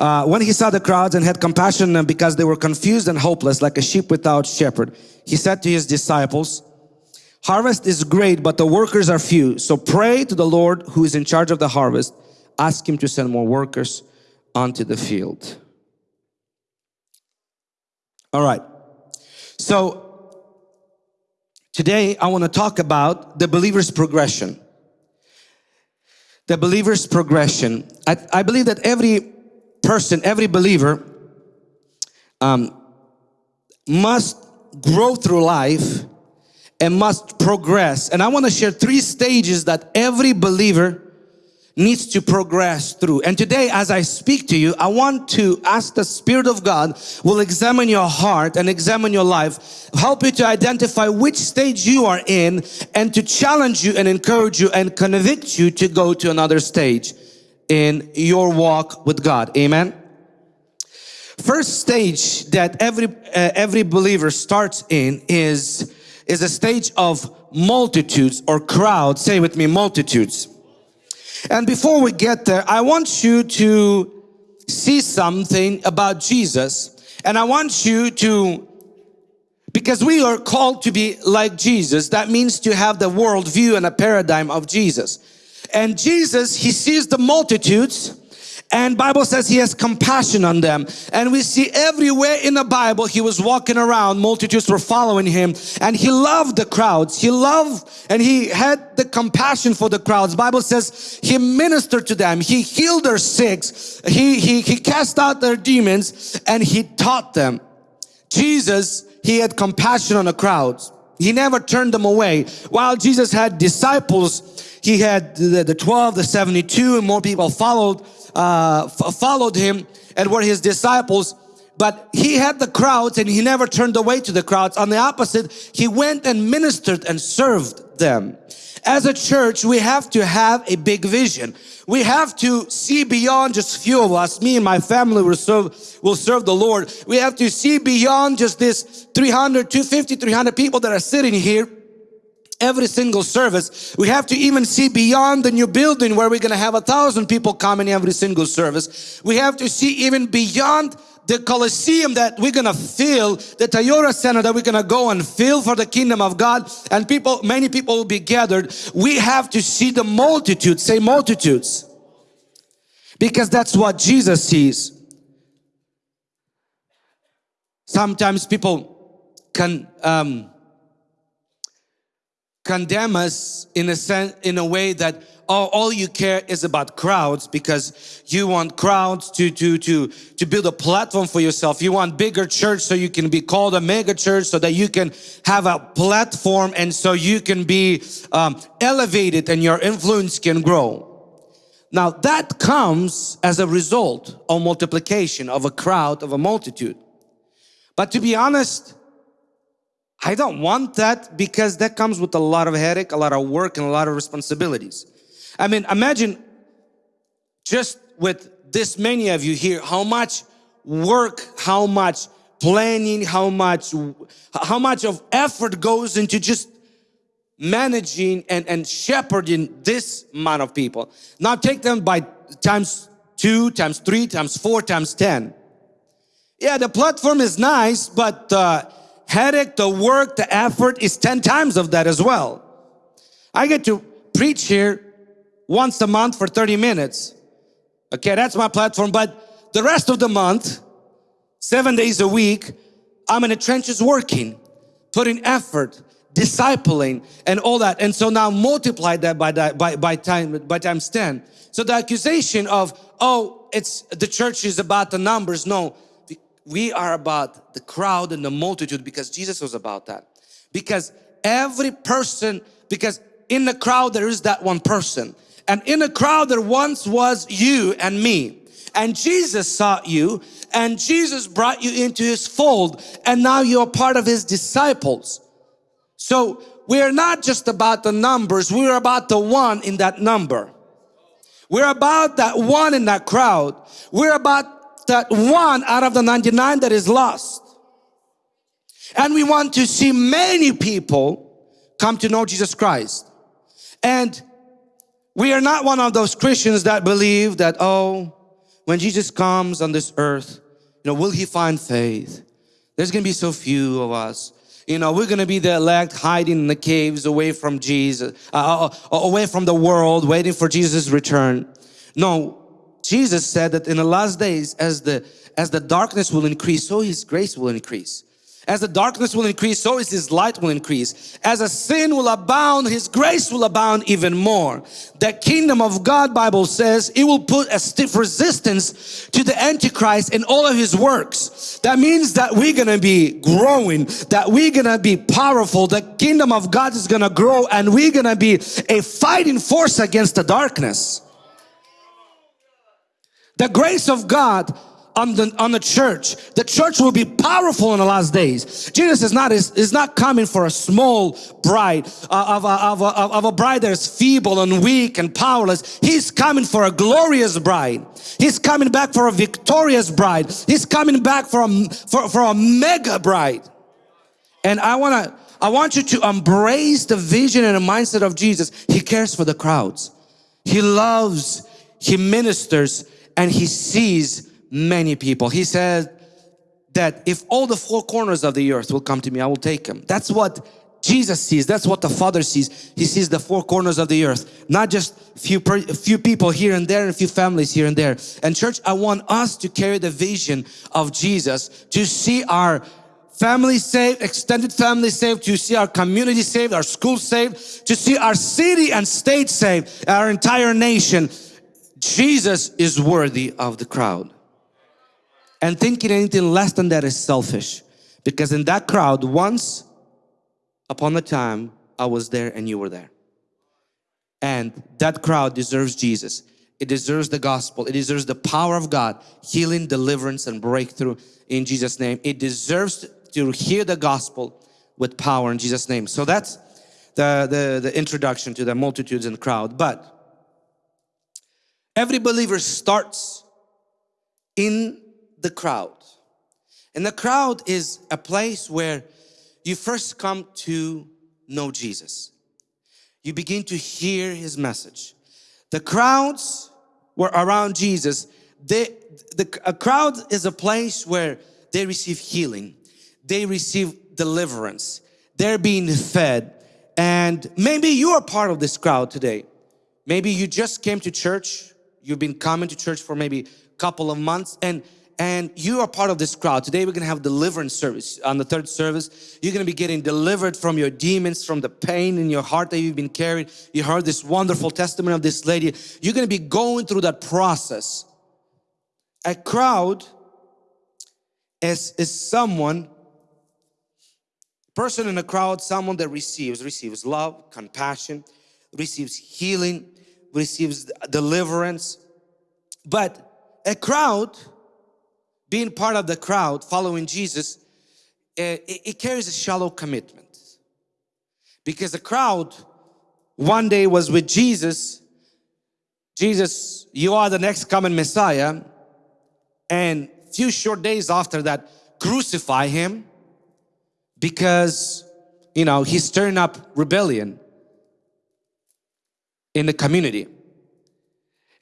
Uh, when he saw the crowds and had compassion on them because they were confused and hopeless like a sheep without shepherd, he said to his disciples, Harvest is great, but the workers are few. So pray to the Lord who is in charge of the harvest. Ask him to send more workers onto the field. All right. So today I want to talk about the believer's progression. The believer's progression. I, I believe that every person, every believer um, must grow through life and must progress. And I want to share three stages that every believer needs to progress through. And today as I speak to you, I want to ask the Spirit of God will examine your heart and examine your life, help you to identify which stage you are in and to challenge you and encourage you and convict you to go to another stage in your walk with God. Amen. First stage that every uh, every believer starts in is is a stage of multitudes or crowds. Say with me, multitudes. And before we get there, I want you to see something about Jesus. And I want you to, because we are called to be like Jesus, that means to have the world view and a paradigm of Jesus. And Jesus, He sees the multitudes and Bible says he has compassion on them. And we see everywhere in the Bible he was walking around multitudes were following him and he loved the crowds. He loved and he had the compassion for the crowds. Bible says he ministered to them. He healed their sick. He, he, he cast out their demons and he taught them. Jesus he had compassion on the crowds he never turned them away. While Jesus had disciples he had the, the 12 the 72 and more people followed uh, followed him and were his disciples but he had the crowds and he never turned away to the crowds. On the opposite he went and ministered and served them. As a church we have to have a big vision. We have to see beyond just few of us. Me and my family will serve will serve the Lord. We have to see beyond just this 300 250 300 people that are sitting here every single service. We have to even see beyond the new building where we're going to have a thousand people coming every single service. We have to see even beyond the Colosseum that we're gonna fill, the Toyota Center that we're gonna go and fill for the kingdom of God and people, many people will be gathered. We have to see the multitudes, say multitudes. Because that's what Jesus sees. Sometimes people can um, condemn us in a sense, in a way that all you care is about crowds because you want crowds to, to, to, to build a platform for yourself. You want bigger church so you can be called a mega church so that you can have a platform and so you can be um, elevated and your influence can grow. Now that comes as a result of multiplication of a crowd of a multitude. But to be honest, I don't want that because that comes with a lot of headache, a lot of work and a lot of responsibilities. I mean, imagine just with this many of you here, how much work, how much planning, how much, how much of effort goes into just managing and, and shepherding this amount of people. Now take them by times two, times three, times four, times 10. Yeah, the platform is nice, but uh, headache, the work, the effort is 10 times of that as well. I get to preach here once a month for 30 minutes. Okay, that's my platform. But the rest of the month, seven days a week, I'm in the trenches working, putting effort, discipling and all that. And so now multiply that by, that, by, by, time, by times 10. So the accusation of, oh, it's the church is about the numbers. No, we are about the crowd and the multitude because Jesus was about that. Because every person, because in the crowd there is that one person. And in a crowd there once was you and me. And Jesus sought you and Jesus brought you into his fold and now you're part of his disciples. So we're not just about the numbers, we're about the one in that number. We're about that one in that crowd. We're about that one out of the 99 that is lost. And we want to see many people come to know Jesus Christ. And we are not one of those Christians that believe that, oh, when Jesus comes on this earth, you know, will he find faith? There's gonna be so few of us. You know, we're gonna be the elect hiding in the caves away from Jesus, uh, uh, uh away from the world, waiting for Jesus' return. No, Jesus said that in the last days, as the as the darkness will increase, so His grace will increase. As the darkness will increase, so is His light will increase. As a sin will abound, His grace will abound even more. The kingdom of God, Bible says, it will put a stiff resistance to the Antichrist and all of his works. That means that we're gonna be growing, that we're gonna be powerful. The kingdom of God is gonna grow and we're gonna be a fighting force against the darkness. The grace of God on the, on the church. The church will be powerful in the last days. Jesus is not, is, is not coming for a small bride, uh, of, a, of, a, of a bride that is feeble and weak and powerless. He's coming for a glorious bride. He's coming back for a victorious bride. He's coming back for a, for, for a mega bride. And I want to, I want you to embrace the vision and the mindset of Jesus. He cares for the crowds. He loves, He ministers, and He sees many people. He said that if all the four corners of the earth will come to me, I will take them. That's what Jesus sees. That's what the Father sees. He sees the four corners of the earth, not just few few people here and there and a few families here and there. And church, I want us to carry the vision of Jesus to see our family saved, extended family saved, to see our community saved, our school saved, to see our city and state saved, our entire nation. Jesus is worthy of the crowd. And thinking anything less than that is selfish. Because in that crowd, once upon a time, I was there and you were there. And that crowd deserves Jesus. It deserves the gospel. It deserves the power of God, healing, deliverance, and breakthrough in Jesus' name. It deserves to hear the gospel with power in Jesus' name. So that's the, the, the introduction to the multitudes and crowd. But every believer starts in the crowd. And the crowd is a place where you first come to know Jesus. You begin to hear his message. The crowds were around Jesus. They, the, a crowd is a place where they receive healing. They receive deliverance. They're being fed. And maybe you are part of this crowd today. Maybe you just came to church. You've been coming to church for maybe a couple of months and and you are part of this crowd. Today we're gonna have deliverance service. On the third service, you're gonna be getting delivered from your demons, from the pain in your heart that you've been carrying. You heard this wonderful testimony of this lady. You're gonna be going through that process. A crowd is, is someone, person in a crowd, someone that receives, receives love, compassion, receives healing, receives deliverance. But a crowd being part of the crowd following Jesus, eh, it, it carries a shallow commitment. Because the crowd one day was with Jesus. Jesus, you are the next coming Messiah. And few short days after that, crucify him because, you know, he's stirring up rebellion in the community.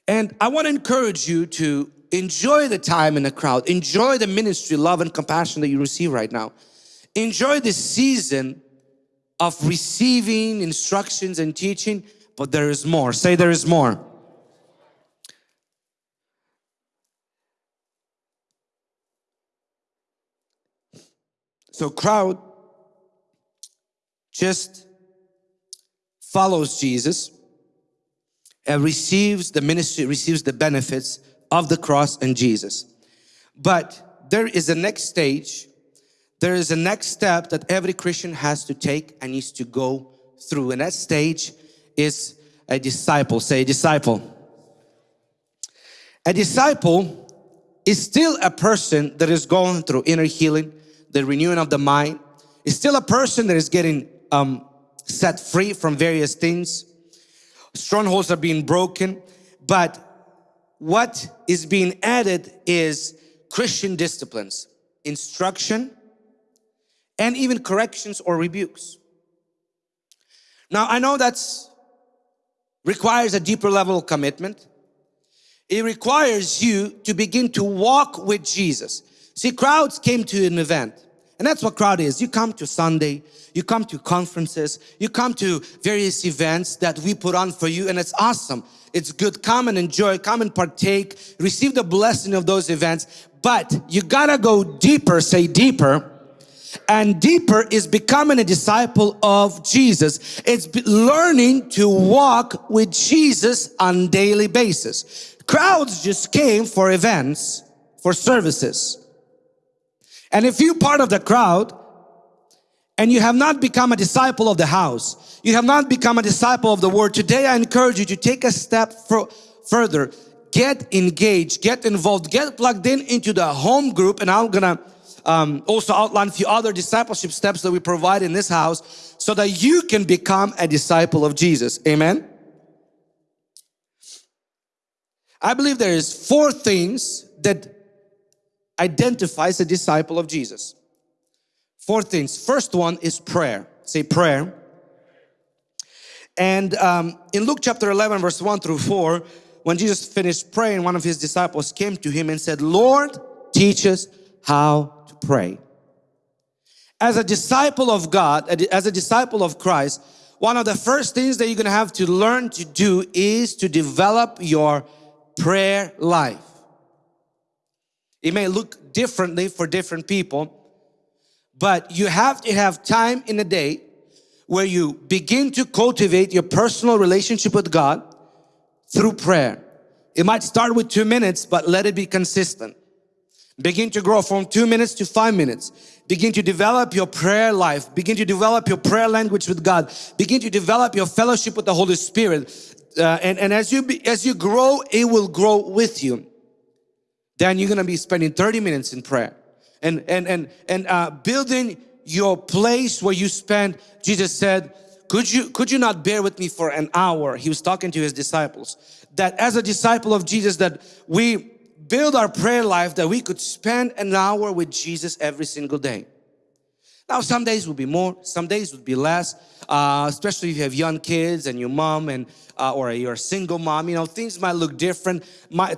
And I want to encourage you to Enjoy the time in the crowd. Enjoy the ministry, love and compassion that you receive right now. Enjoy this season of receiving instructions and teaching, but there is more. Say there is more. So crowd just follows Jesus and receives the ministry, receives the benefits of the cross and Jesus. But there is a next stage, there is a next step that every Christian has to take and needs to go through. And that stage is a disciple. Say a disciple. A disciple is still a person that is going through inner healing, the renewing of the mind. Is still a person that is getting um, set free from various things. Strongholds are being broken, but what is being added is Christian disciplines, instruction, and even corrections or rebukes. Now, I know that requires a deeper level of commitment. It requires you to begin to walk with Jesus. See, crowds came to an event. And that's what crowd is. You come to Sunday, you come to conferences, you come to various events that we put on for you and it's awesome. It's good. Come and enjoy, come and partake, receive the blessing of those events. But you gotta go deeper, say deeper. And deeper is becoming a disciple of Jesus. It's learning to walk with Jesus on daily basis. Crowds just came for events, for services. And if you're part of the crowd and you have not become a disciple of the house, you have not become a disciple of the word, today I encourage you to take a step further. Get engaged, get involved, get plugged in into the home group and I'm gonna um, also outline a few other discipleship steps that we provide in this house so that you can become a disciple of Jesus. Amen. I believe there is four things that identifies a disciple of Jesus. Four things. First one is prayer. Say prayer. And um, in Luke chapter 11 verse 1 through 4, when Jesus finished praying, one of his disciples came to him and said, Lord, teach us how to pray. As a disciple of God, as a disciple of Christ, one of the first things that you're going to have to learn to do is to develop your prayer life. It may look differently for different people, but you have to have time in a day where you begin to cultivate your personal relationship with God through prayer. It might start with two minutes, but let it be consistent. Begin to grow from two minutes to five minutes. Begin to develop your prayer life. Begin to develop your prayer language with God. Begin to develop your fellowship with the Holy Spirit uh, and, and as you be, as you grow, it will grow with you. Then you're gonna be spending 30 minutes in prayer and and and and uh, building your place where you spend. Jesus said, "Could you could you not bear with me for an hour?" He was talking to his disciples. That as a disciple of Jesus, that we build our prayer life that we could spend an hour with Jesus every single day. Now, some days will be more, some days would be less, uh, especially if you have young kids and your mom and uh, or you're a single mom. You know, things might look different.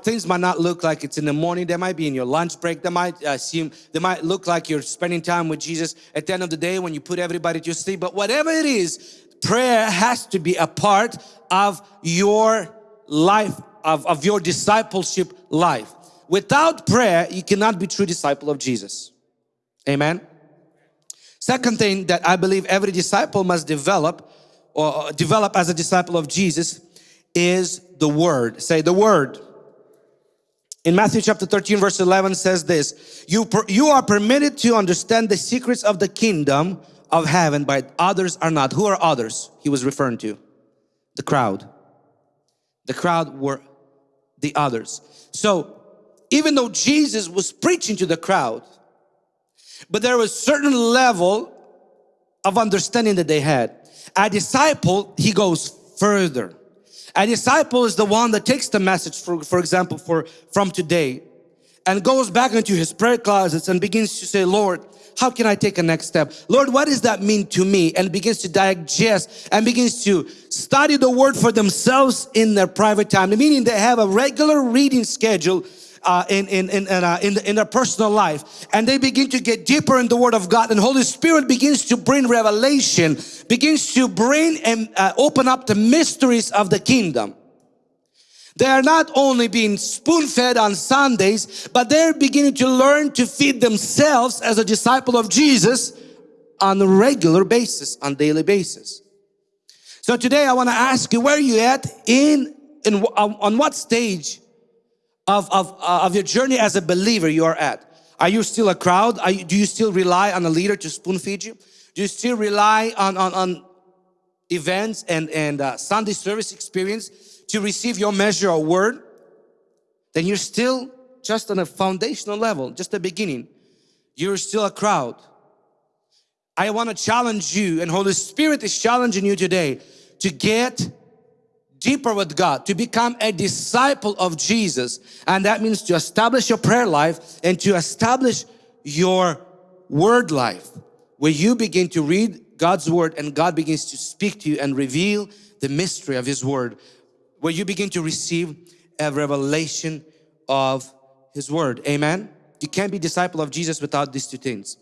Things might not look like it's in the morning. They might be in your lunch break. They might uh, seem, they might look like you're spending time with Jesus at the end of the day when you put everybody to sleep. But whatever it is, prayer has to be a part of your life, of, of your discipleship life. Without prayer, you cannot be true disciple of Jesus. Amen. Second thing that I believe every disciple must develop or develop as a disciple of Jesus is the Word. Say the Word. In Matthew chapter 13 verse 11 says this, you, you are permitted to understand the secrets of the kingdom of heaven, but others are not. Who are others? He was referring to the crowd. The crowd were the others. So even though Jesus was preaching to the crowd, but there was certain level of understanding that they had. A disciple, he goes further. A disciple is the one that takes the message, for, for example, for from today and goes back into his prayer closets and begins to say, Lord, how can I take a next step? Lord, what does that mean to me? And begins to digest and begins to study the word for themselves in their private time. Meaning they have a regular reading schedule uh, in, in, in, uh, in, in their personal life and they begin to get deeper in the Word of God and Holy Spirit begins to bring revelation, begins to bring and uh, open up the mysteries of the kingdom. They are not only being spoon-fed on Sundays, but they're beginning to learn to feed themselves as a disciple of Jesus on a regular basis, on daily basis. So today I want to ask you, where are you at in, in on what stage of, of, uh, of your journey as a believer you are at. Are you still a crowd? You, do you still rely on a leader to spoon feed you? Do you still rely on, on, on events and, and uh, Sunday service experience to receive your measure of word? Then you're still just on a foundational level, just the beginning. You're still a crowd. I want to challenge you and Holy Spirit is challenging you today to get deeper with God, to become a disciple of Jesus. And that means to establish your prayer life and to establish your word life where you begin to read God's word and God begins to speak to you and reveal the mystery of his word where you begin to receive a revelation of His Word. Amen? You can't be disciple of Jesus without these two things.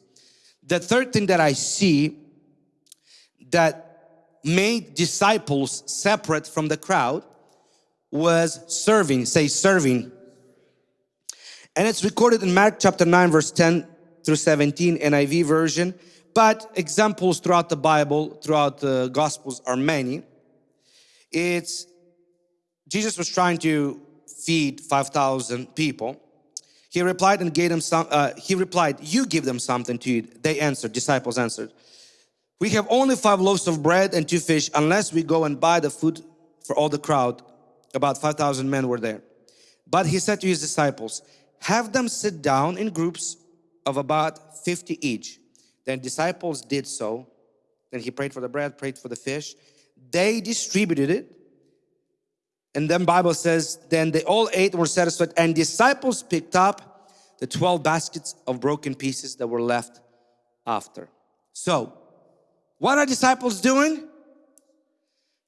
The third thing that I see that made disciples separate from the crowd was serving. Say serving. And it's recorded in Mark chapter 9 verse 10 through 17 NIV version. But examples throughout the Bible, throughout the Gospels are many. It's Jesus was trying to feed 5,000 people. He replied and gave them some, uh, he replied, you give them something to eat. They answered, disciples answered, we have only five loaves of bread and two fish unless we go and buy the food for all the crowd. About 5,000 men were there. But he said to his disciples, have them sit down in groups of about 50 each. Then disciples did so. Then he prayed for the bread, prayed for the fish. They distributed it. And then Bible says, then they all ate and were satisfied. And disciples picked up the 12 baskets of broken pieces that were left after. So, what are disciples doing?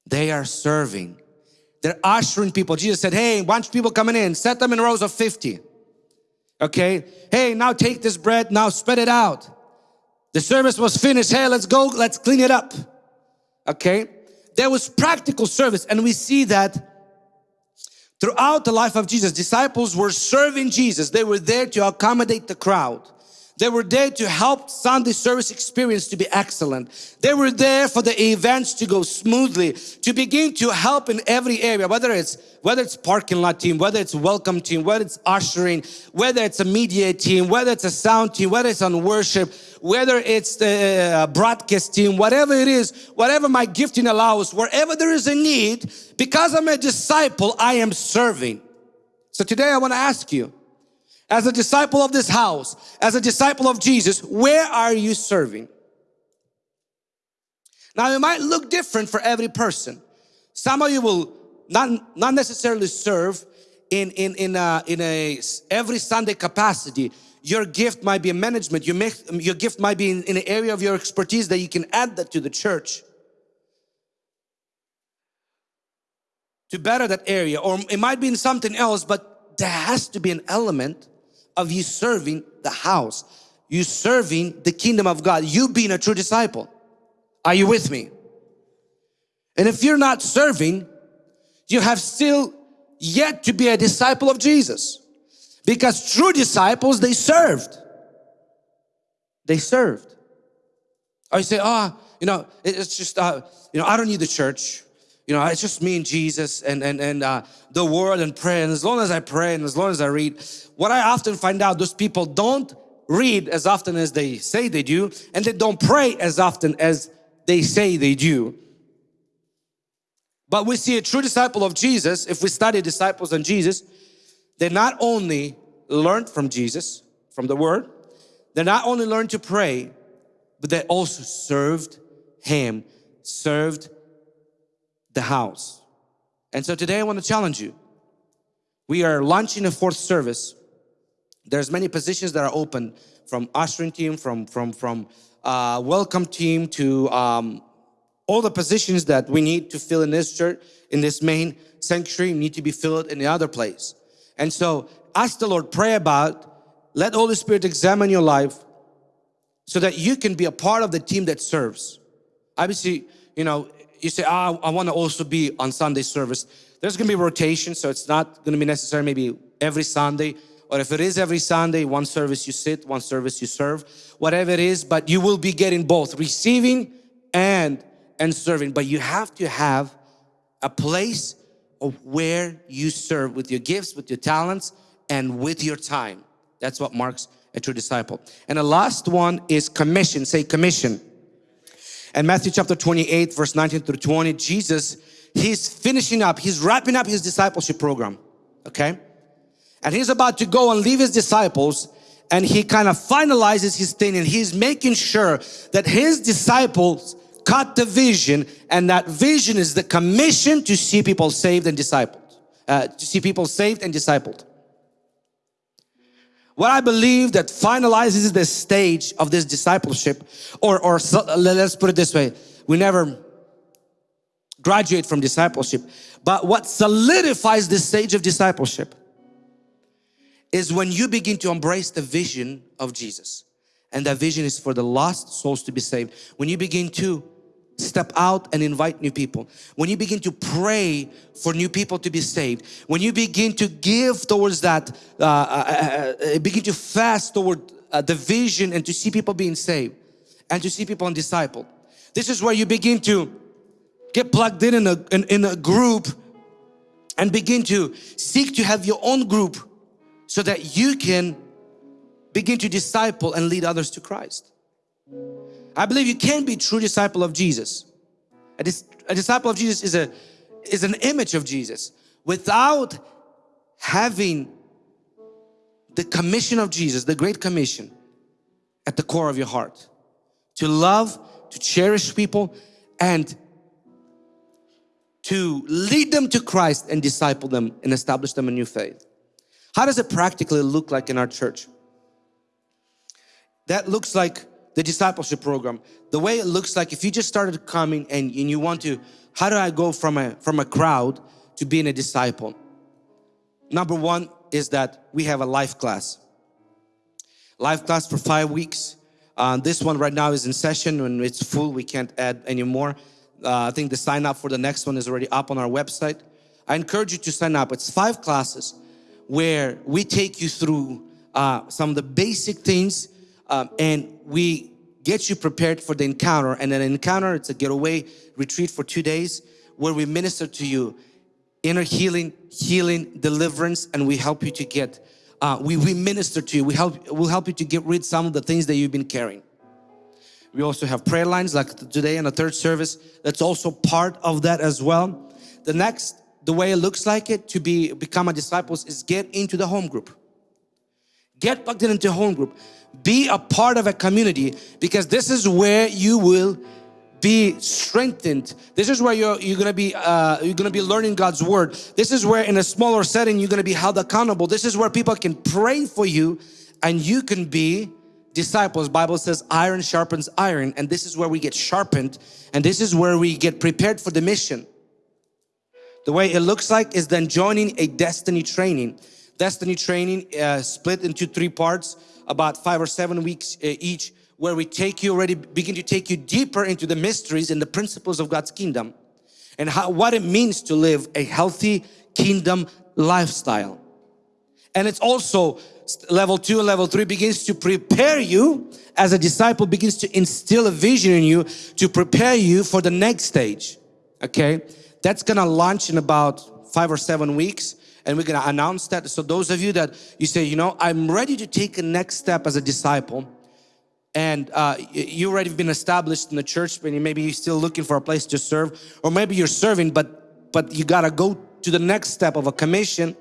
They are serving. They're ushering people. Jesus said, hey, bunch of people coming in, set them in rows of 50. Okay, hey, now take this bread, now spread it out. The service was finished. Hey, let's go, let's clean it up. Okay, there was practical service, and we see that throughout the life of Jesus. Disciples were serving Jesus, they were there to accommodate the crowd. They were there to help Sunday service experience to be excellent. They were there for the events to go smoothly, to begin to help in every area, whether it's whether it's parking lot team, whether it's welcome team, whether it's ushering, whether it's a media team, whether it's a sound team, whether it's on worship, whether it's the uh, broadcast team, whatever it is, whatever my gifting allows, wherever there is a need, because I'm a disciple, I am serving. So today I want to ask you, as a disciple of this house, as a disciple of Jesus, where are you serving? Now it might look different for every person. Some of you will not, not necessarily serve in, in, in, a, in a every Sunday capacity. Your gift might be a management, your, your gift might be in, in an area of your expertise that you can add that to the church. To better that area or it might be in something else but there has to be an element of you serving the house. You serving the kingdom of God. You being a true disciple. Are you with me? And if you're not serving, you have still yet to be a disciple of Jesus. Because true disciples, they served. They served. Or you say, oh, you know, it's just, uh, you know, I don't need the church. You know, it's just me and Jesus and, and, and uh, the word and prayer. And as long as I pray and as long as I read, what I often find out, those people don't read as often as they say they do, and they don't pray as often as they say they do. But we see a true disciple of Jesus, if we study disciples and Jesus, they not only learned from Jesus, from the Word, they not only learned to pray, but they also served Him, served the house. And so today I want to challenge you. We are launching a fourth service. There's many positions that are open from ushering team, from, from, from uh, welcome team to um, all the positions that we need to fill in this church, in this main sanctuary need to be filled in the other place. And so ask the Lord, pray about, let Holy Spirit examine your life so that you can be a part of the team that serves. Obviously, you know, you say, oh, I want to also be on Sunday service. There's going to be rotation, so it's not going to be necessary maybe every Sunday. Or if it is every Sunday, one service you sit, one service you serve, whatever it is, but you will be getting both, receiving and and serving, but you have to have a place of where you serve with your gifts, with your talents, and with your time. That's what marks a true disciple. And the last one is commission. Say commission. And Matthew chapter 28, verse 19 through 20, Jesus, he's finishing up, he's wrapping up his discipleship program. Okay? And he's about to go and leave his disciples and he kind of finalizes his thing and he's making sure that his disciples cut the vision and that vision is the commission to see people saved and discipled. Uh, to see people saved and discipled. What I believe that finalizes the stage of this discipleship or, or let's put it this way, we never graduate from discipleship. But what solidifies the stage of discipleship is when you begin to embrace the vision of Jesus. And that vision is for the lost souls to be saved. When you begin to step out and invite new people. When you begin to pray for new people to be saved. When you begin to give towards that, uh, uh, uh, uh begin to fast toward uh, the vision and to see people being saved and to see people and discipled. This is where you begin to get plugged in in a, in, in a group and begin to seek to have your own group so that you can begin to disciple and lead others to Christ. I believe you can be true disciple of Jesus. A, dis a disciple of Jesus is, a, is an image of Jesus. Without having the commission of Jesus, the Great Commission at the core of your heart. To love, to cherish people and to lead them to Christ and disciple them and establish them a new faith. How does it practically look like in our church? That looks like the discipleship program. The way it looks like if you just started coming and, and you want to, how do I go from a, from a crowd to being a disciple? Number one is that we have a life class. Life class for five weeks. Uh, this one right now is in session. When it's full, we can't add any more. Uh, I think the sign up for the next one is already up on our website. I encourage you to sign up. It's five classes where we take you through uh, some of the basic things um, and we get you prepared for the encounter. And an encounter, it's a getaway retreat for two days where we minister to you inner healing, healing, deliverance, and we help you to get, uh, we, we minister to you. We help, we'll help you to get rid some of the things that you've been carrying. We also have prayer lines like today in the third service. That's also part of that as well. The next, the way it looks like it to be become a disciple is get into the home group. Get plugged into home group. Be a part of a community because this is where you will be strengthened. This is where you're, you're gonna be uh, you're gonna be learning God's word. This is where in a smaller setting you're gonna be held accountable. This is where people can pray for you and you can be disciples. Bible says iron sharpens iron and this is where we get sharpened and this is where we get prepared for the mission. The way it looks like is then joining a destiny training. Destiny training uh, split into three parts about five or seven weeks uh, each where we take you already begin to take you deeper into the mysteries and the principles of God's kingdom and how what it means to live a healthy kingdom lifestyle and it's also level two and level three begins to prepare you as a disciple begins to instill a vision in you to prepare you for the next stage okay that's gonna launch in about five or seven weeks and we're gonna announce that. So those of you that you say, you know, I'm ready to take a next step as a disciple and uh, you already been established in the church, but maybe you're still looking for a place to serve, or maybe you're serving, but but you gotta go to the next step of a commission.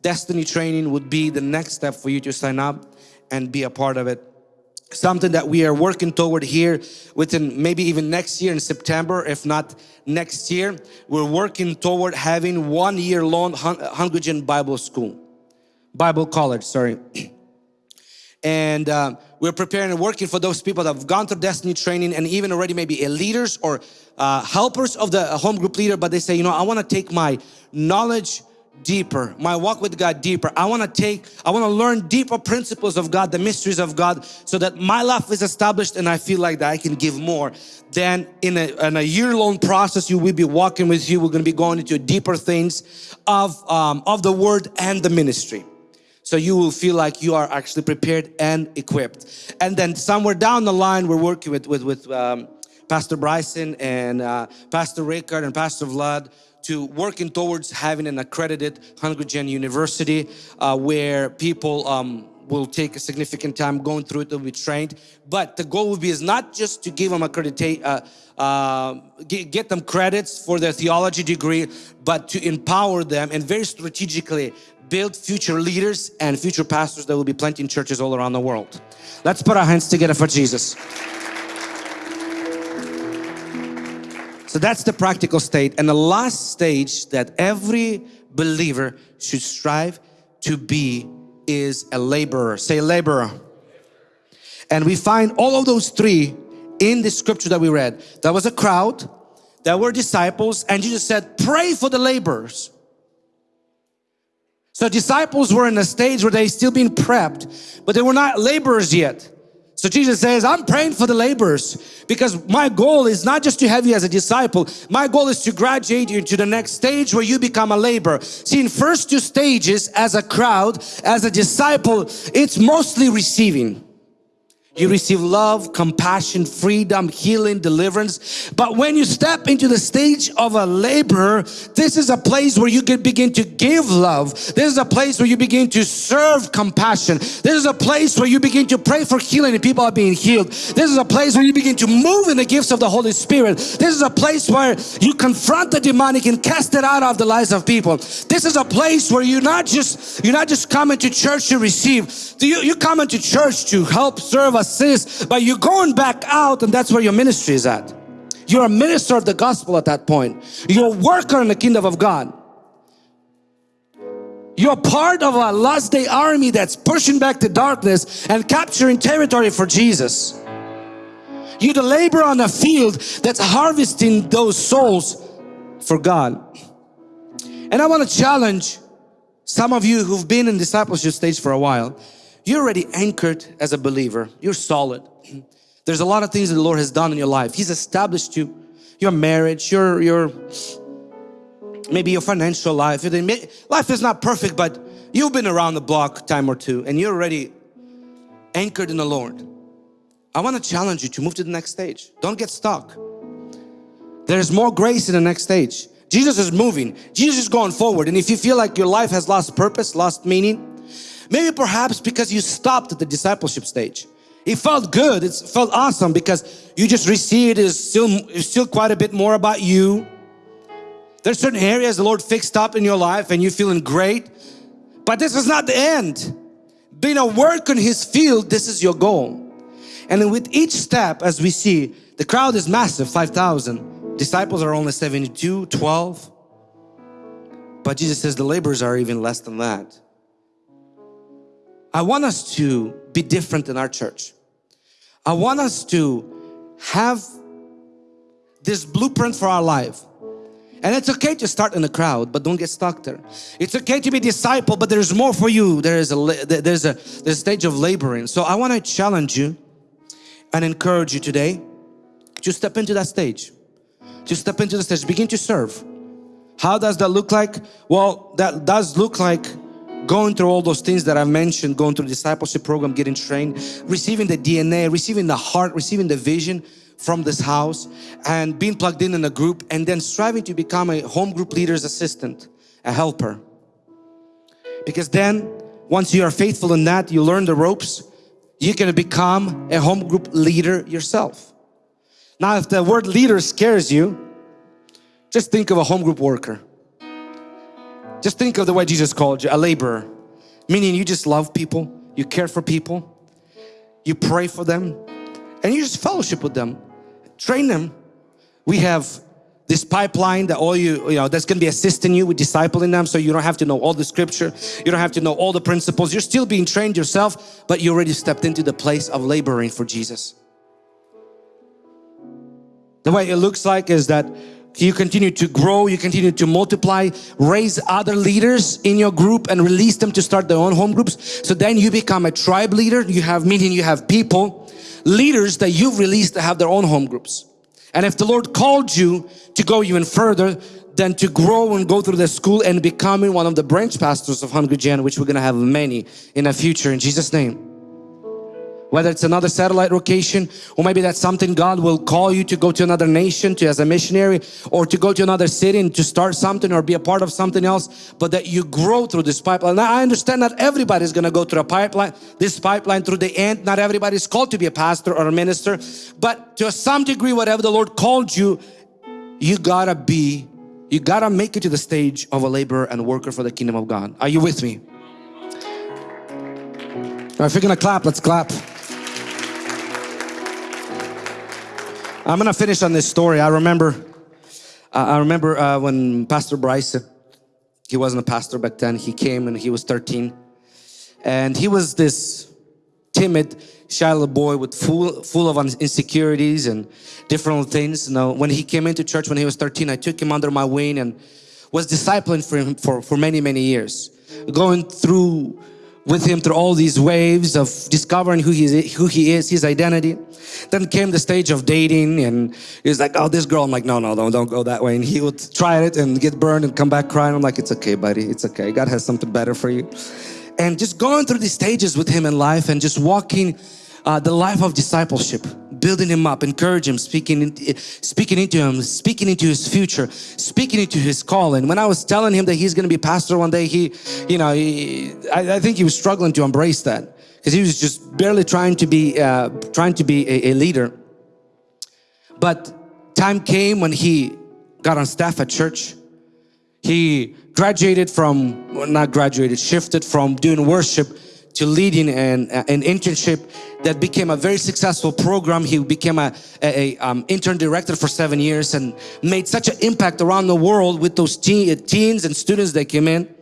Destiny training would be the next step for you to sign up and be a part of it something that we are working toward here within maybe even next year in September if not next year we're working toward having one year long Hungry Gen Bible School Bible College sorry. And uh, we're preparing and working for those people that have gone through destiny training and even already maybe a leaders or uh, helpers of the home group leader but they say you know I want to take my knowledge deeper, my walk with God deeper. I want to take, I want to learn deeper principles of God, the mysteries of God, so that my life is established and I feel like that I can give more. Then in a, in a year-long process, you will be walking with you. We're going to be going into deeper things of, um, of the word and the ministry. So you will feel like you are actually prepared and equipped. And then somewhere down the line, we're working with, with, with um, Pastor Bryson and uh, Pastor Rickard and Pastor Vlad to working towards having an accredited Hungry Gen University uh, where people um, will take a significant time going through it to be trained. But the goal would be is not just to give them accreditate, uh, uh, get them credits for their theology degree, but to empower them and very strategically build future leaders and future pastors that will be planting churches all around the world. Let's put our hands together for Jesus. So that's the practical state. And the last stage that every believer should strive to be is a laborer. Say laborer. And we find all of those three in the scripture that we read. There was a crowd, there were disciples and Jesus said, pray for the laborers. So disciples were in a stage where they still being prepped, but they were not laborers yet. So Jesus says, I'm praying for the laborers because my goal is not just to have you as a disciple. My goal is to graduate you to the next stage where you become a laborer. See, in first two stages as a crowd, as a disciple, it's mostly receiving. You receive love, compassion, freedom, healing, deliverance. But when you step into the stage of a laborer, this is a place where you can begin to give love. This is a place where you begin to serve compassion. This is a place where you begin to pray for healing and people are being healed. This is a place where you begin to move in the gifts of the Holy Spirit. This is a place where you confront the demonic and cast it out of the lives of people. This is a place where you're not just you're not just coming to church to receive. You, you come into church to help serve assist, but you're going back out and that's where your ministry is at. You're a minister of the gospel at that point. You're a worker in the kingdom of God. You're part of a last day army that's pushing back the darkness and capturing territory for Jesus. You're the labor on a field that's harvesting those souls for God. And I want to challenge some of you who've been in discipleship stage for a while you're already anchored as a believer. You're solid. There's a lot of things that the Lord has done in your life. He's established you, your marriage, your, your maybe your financial life. Life is not perfect, but you've been around the block time or two and you're already anchored in the Lord. I want to challenge you to move to the next stage. Don't get stuck. There's more grace in the next stage. Jesus is moving. Jesus is going forward. And if you feel like your life has lost purpose, lost meaning, Maybe perhaps because you stopped at the discipleship stage. It felt good, it felt awesome because you just received it is still, it's still quite a bit more about you. There's certain areas the Lord fixed up in your life and you're feeling great. But this is not the end. Being a work in His field, this is your goal. And with each step, as we see, the crowd is massive, 5,000. Disciples are only 72, 12. But Jesus says the laborers are even less than that. I want us to be different in our church. I want us to have this blueprint for our life. And it's okay to start in the crowd, but don't get stuck there. It's okay to be a disciple, but there's more for you. There is a there's a there's a stage of laboring. So I want to challenge you and encourage you today to step into that stage. To step into the stage, begin to serve. How does that look like? Well, that does look like going through all those things that I mentioned, going through the discipleship program, getting trained, receiving the DNA, receiving the heart, receiving the vision from this house and being plugged in in a group and then striving to become a home group leader's assistant, a helper. Because then once you are faithful in that, you learn the ropes, you can become a home group leader yourself. Now if the word leader scares you, just think of a home group worker. Just think of the way Jesus called you, a laborer. Meaning you just love people, you care for people, you pray for them, and you just fellowship with them, train them. We have this pipeline that all you, you know, that's going to be assisting you with discipling them so you don't have to know all the scripture, you don't have to know all the principles, you're still being trained yourself, but you already stepped into the place of laboring for Jesus. The way it looks like is that you continue to grow, you continue to multiply, raise other leaders in your group and release them to start their own home groups. So then you become a tribe leader, you have meaning you have people, leaders that you've released to have their own home groups. And if the Lord called you to go even further, than to grow and go through the school and becoming one of the branch pastors of Hungry Gen, which we're going to have many in the future in Jesus name whether it's another satellite location or maybe that's something God will call you to go to another nation to as a missionary or to go to another city and to start something or be a part of something else but that you grow through this pipeline. Now I understand not everybody is going to go through a pipeline, this pipeline through the end. Not everybody is called to be a pastor or a minister but to some degree whatever the Lord called you, you gotta be, you gotta make it to the stage of a laborer and worker for the kingdom of God. Are you with me? if you're gonna clap, let's clap. I'm gonna finish on this story. I remember, I remember uh, when Pastor Bryce, he wasn't a pastor back then. He came and he was 13, and he was this timid, shy little boy with full, full of insecurities and different things. You know, when he came into church when he was 13, I took him under my wing and was discipling for him for, for many, many years. Going through with him through all these waves of discovering who he is, who he is, his identity. Then came the stage of dating and he was like, oh, this girl. I'm like, no, no, don't, don't go that way. And he would try it and get burned and come back crying. I'm like, it's okay, buddy. It's okay. God has something better for you. And just going through these stages with him in life and just walking uh, the life of discipleship, building him up, encouraging him, speaking, speaking into him, speaking into his future, speaking into his calling. When I was telling him that he's going to be pastor one day, he, you know, he, I, I, think he was struggling to embrace that because he was just barely trying to be, uh, trying to be a, a leader. But time came when he got on staff at church. He graduated from, well, not graduated, shifted from doing worship to leading an, an internship that became a very successful program. He became a, a, a um, intern director for seven years and made such an impact around the world with those teen, teens and students that came in.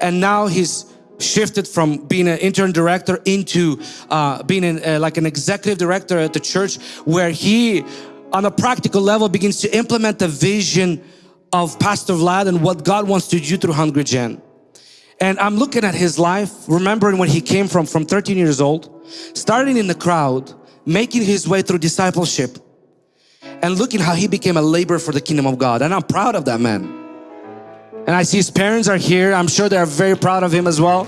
And now he's shifted from being an intern director into uh, being an, uh, like an executive director at the church where he on a practical level begins to implement the vision of Pastor Vlad and what God wants to do through Hungry Gen. And I'm looking at his life, remembering when he came from, from 13 years old, starting in the crowd, making his way through discipleship, and looking how he became a laborer for the kingdom of God. And I'm proud of that man. And I see his parents are here. I'm sure they're very proud of him as well.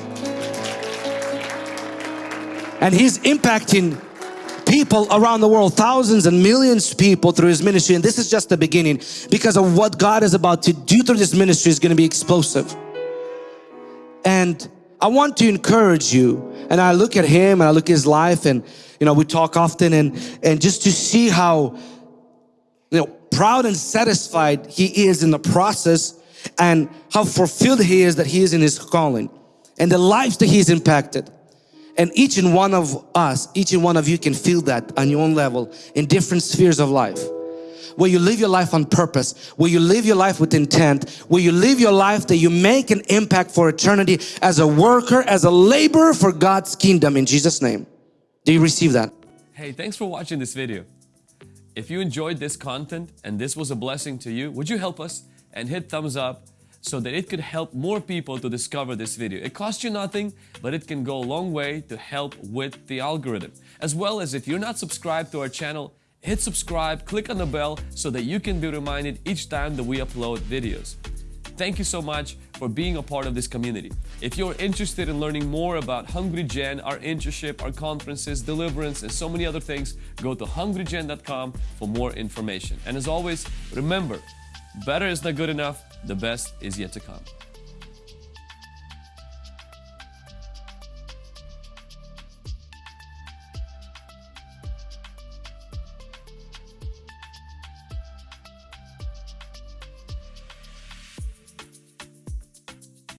And he's impacting people around the world, thousands and millions of people through his ministry. And this is just the beginning because of what God is about to do through this ministry is going to be explosive. And I want to encourage you. And I look at him and I look at his life and, you know, we talk often and, and just to see how, you know, proud and satisfied he is in the process and how fulfilled he is that he is in his calling and the lives that he's impacted. And each and one of us, each and one of you can feel that on your own level in different spheres of life where you live your life on purpose, where you live your life with intent, where you live your life that you make an impact for eternity as a worker, as a laborer for God's kingdom in Jesus name. Do you receive that? Hey, thanks for watching this video. If you enjoyed this content and this was a blessing to you, would you help us and hit thumbs up so that it could help more people to discover this video. It costs you nothing, but it can go a long way to help with the algorithm. As well as if you're not subscribed to our channel, hit subscribe, click on the bell so that you can be reminded each time that we upload videos. Thank you so much for being a part of this community. If you're interested in learning more about Hungry Gen, our internship, our conferences, deliverance, and so many other things, go to hungrygen.com for more information. And as always, remember, better is not good enough, the best is yet to come.